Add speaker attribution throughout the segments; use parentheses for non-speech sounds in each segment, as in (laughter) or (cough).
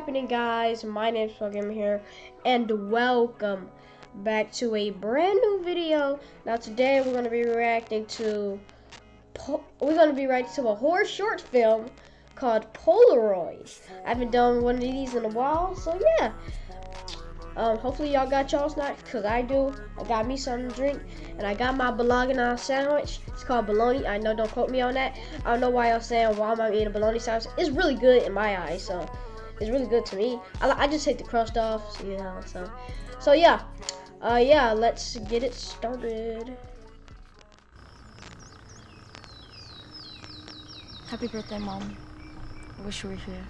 Speaker 1: happening guys? My name's Gamer here and welcome back to a brand new video. Now today we're going to be reacting to we're going to be reacting to a horror short film called Polaroid. I haven't done one of these in a while, so yeah. Um, hopefully y'all got y'all snacks, cause I do. I got me something to drink, and I got my bologna sandwich. It's called bologna. I know, don't quote me on that. I don't know why y'all saying why am I eating a bologna sandwich. It's really good in my eyes, so it's really good to me. I, I just take the crust off, so, you know. So, so yeah, uh, yeah. Let's get it started.
Speaker 2: Happy birthday, mom. I wish you were here.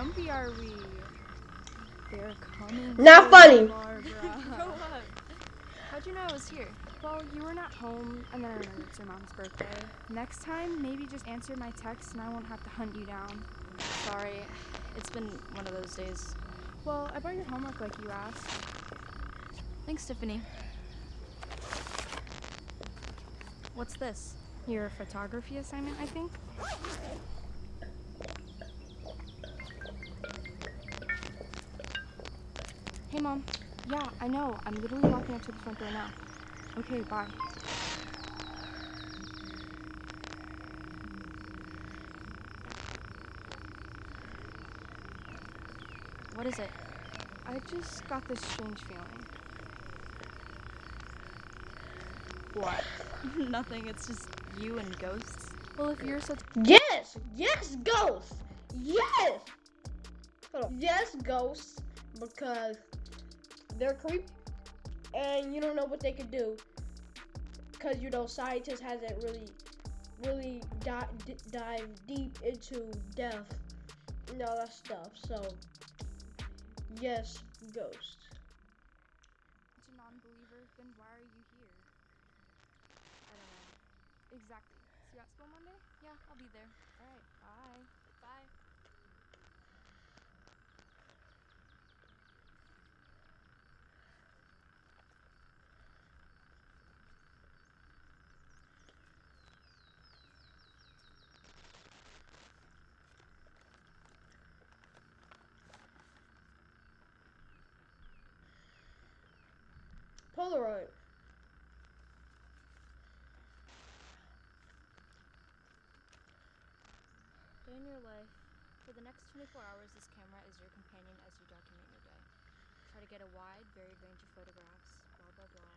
Speaker 3: Jumpy are we? They're coming.
Speaker 1: Not funny. (laughs)
Speaker 3: How'd you know I was here? Well, you were not home, and then I remembered it's your mom's birthday. Next time, maybe just answer my text and I won't have to hunt you down.
Speaker 2: Sorry, it's been one of those days.
Speaker 3: Well, I brought your homework like you asked.
Speaker 2: Thanks, Tiffany. What's this?
Speaker 3: Your photography assignment, I think? Hey, Mom. Yeah, I know. I'm literally walking up to the front door now. Okay, bye.
Speaker 2: What is it?
Speaker 3: I just got this strange feeling.
Speaker 2: What? (laughs) Nothing. It's just you and ghosts.
Speaker 3: Well, if you're such.
Speaker 1: Yes! Yes, ghosts! Yes! Yes, ghosts. Because they're creepy and you don't know what they could do because you know scientists hasn't really really di- dive deep into death and all that stuff so yes ghost.
Speaker 3: Such a non-believer then why are you here?
Speaker 2: I don't know.
Speaker 3: Exactly. See you at school monday?
Speaker 2: Yeah i'll be there
Speaker 3: all right bye
Speaker 2: bye
Speaker 1: Polaroid.
Speaker 2: Day in your life. For the next 24 hours, this camera is your companion as you document your day. Try to get a wide, varied range of photographs, blah, blah, blah.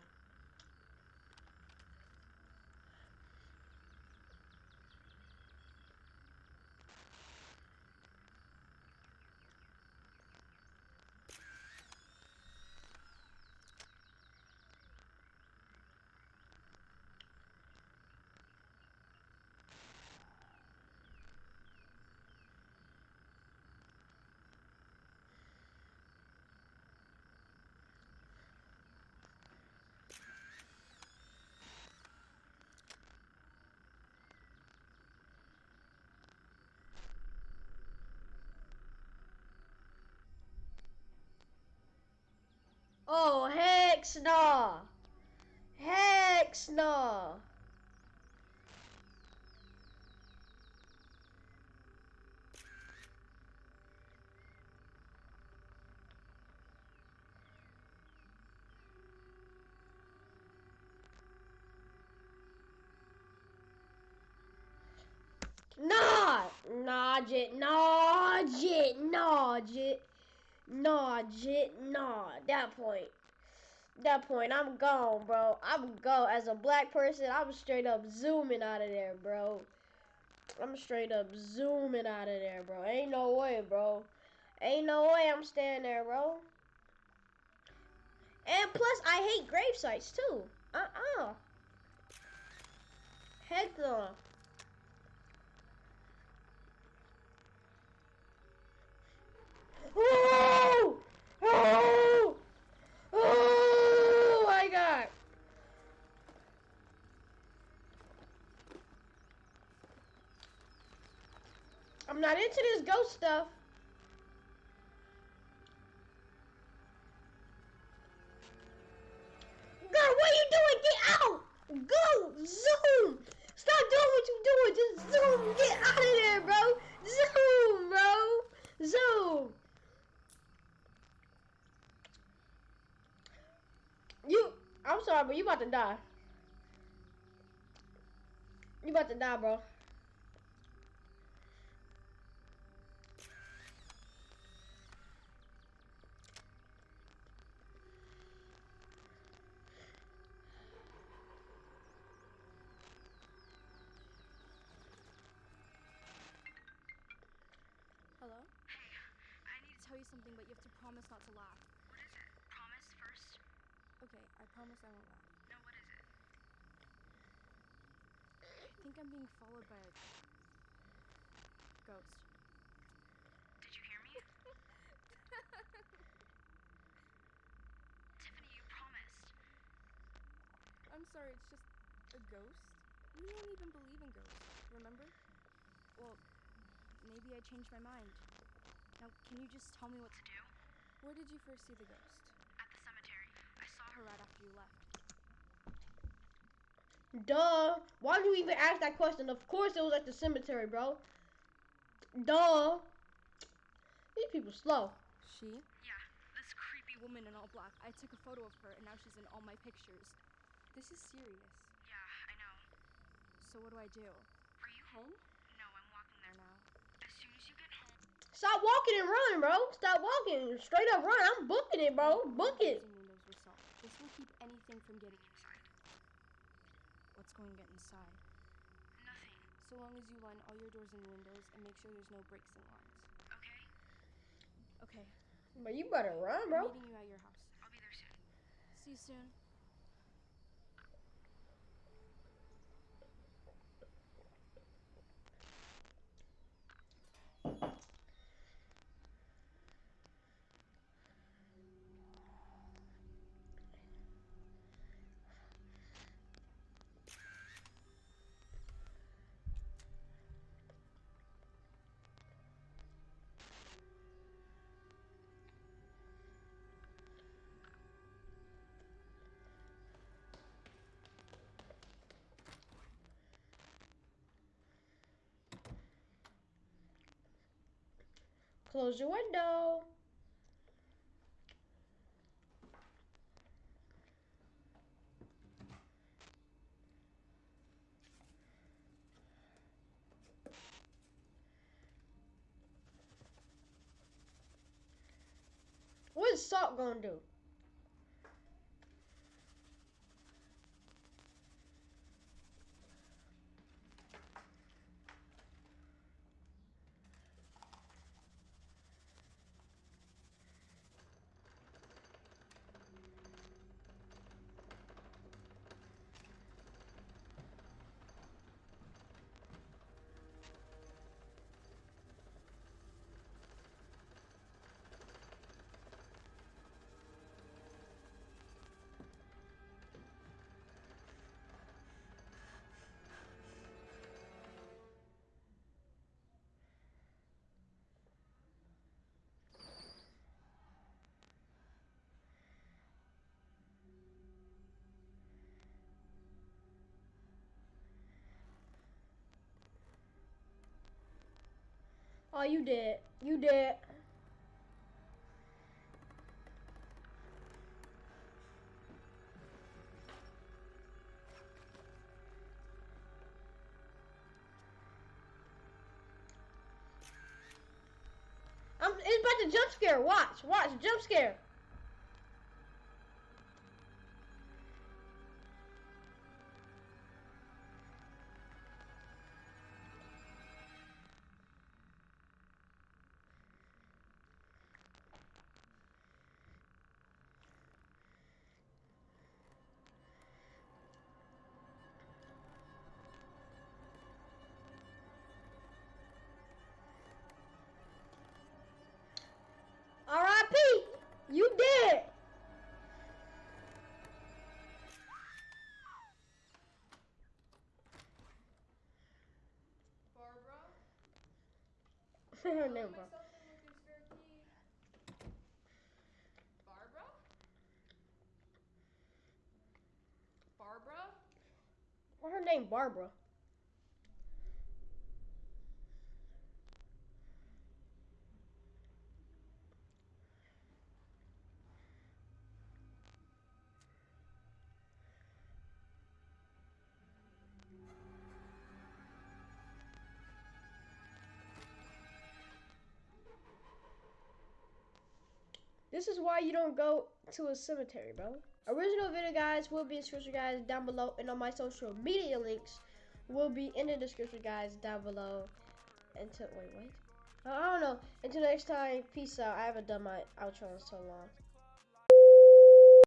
Speaker 1: Oh, hex no. Hex no. Nah, jit, nah, jit, nah, jit. Nah, jit, nah. That point that point, I'm gone, bro. I'm go as a black person. I'm straight up zooming out of there, bro. I'm straight up zooming out of there, bro. Ain't no way, bro. Ain't no way I'm staying there, bro. And plus, I hate grave sites too. Uh-uh. Heck no. (laughs) into this ghost stuff. Girl, what are you doing? Get out! Go! Zoom! Stop doing what you're doing! Just zoom! Get out of there, bro! Zoom, bro! Zoom! You, I'm sorry, but you about to die. You about to die, bro.
Speaker 3: Something, but you have to promise not to laugh.
Speaker 2: What is it? Promise first?
Speaker 3: Okay, I promise I won't laugh.
Speaker 2: No, what is it?
Speaker 3: I think I'm being followed by a ghost.
Speaker 2: Did you hear me? (laughs) Tiffany, you promised.
Speaker 3: I'm sorry, it's just a ghost. You don't even believe in ghosts, remember? Well, maybe I changed my mind. Now, can you just tell me what to
Speaker 2: To
Speaker 3: do?
Speaker 2: do?
Speaker 3: Where did you first see the ghost?
Speaker 2: At the cemetery. I saw
Speaker 3: Her
Speaker 2: her.
Speaker 3: right after you left.
Speaker 1: Duh. Why do you even ask that question? Of course it was at the cemetery, bro. Duh. These people slow.
Speaker 3: She?
Speaker 2: Yeah, this creepy woman.
Speaker 3: Woman in all black. I took a photo of her and now she's in all my pictures. This is serious.
Speaker 2: Yeah, I know.
Speaker 3: So what do I do?
Speaker 2: Are you home? No, I'm walking
Speaker 3: Or
Speaker 2: there.
Speaker 3: now?
Speaker 2: As soon as you get home.
Speaker 1: Stop walking and running, bro. Stop walking. Straight up run. I'm booking it, bro. Book it.
Speaker 3: Windows were solved. This will keep anything from getting inside. What's going to get inside?
Speaker 2: Nothing.
Speaker 3: So long as you line all your doors and windows and make sure there's no breaks in lines.
Speaker 2: Okay?
Speaker 3: Okay.
Speaker 1: But you better run,
Speaker 3: I'm
Speaker 1: bro.
Speaker 3: meeting you at your house.
Speaker 2: I'll be there soon.
Speaker 3: See you soon.
Speaker 1: Close your window. What is Salt gonna do? Oh, you did. You did. I'm, it's about to jump scare. Watch, watch, jump scare. Her name Barbara.
Speaker 4: Barbara? Barbara?
Speaker 1: Her name Barbara? This is why you don't go to a cemetery, bro. Original video guys will be in description guys down below and on my social media links will be in the description guys down below. Until wait, wait. I don't know. Until next time, peace out. I haven't done my outro in so long.